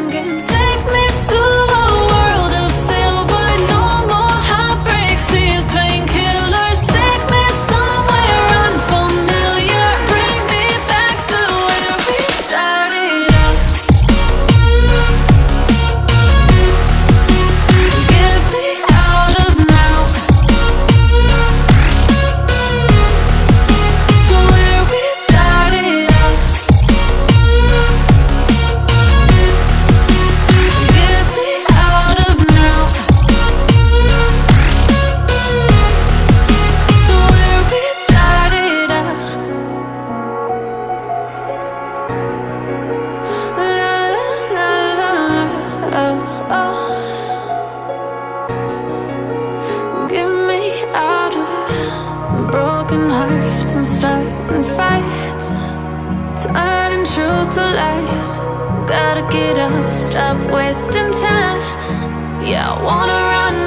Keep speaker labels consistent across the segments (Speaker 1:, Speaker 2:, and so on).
Speaker 1: Morgen, zeig mir zu. fights and starting fights Turning truth to lies. Gotta get up, stop wasting time. Yeah, I wanna run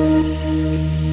Speaker 2: Música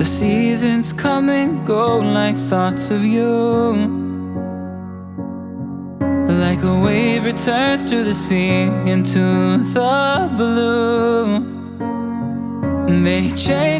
Speaker 3: The seasons come and go like thoughts of you. Like a wave returns to the sea into the blue. They change